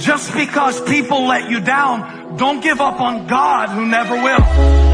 Just because people let you down, don't give up on God who never will.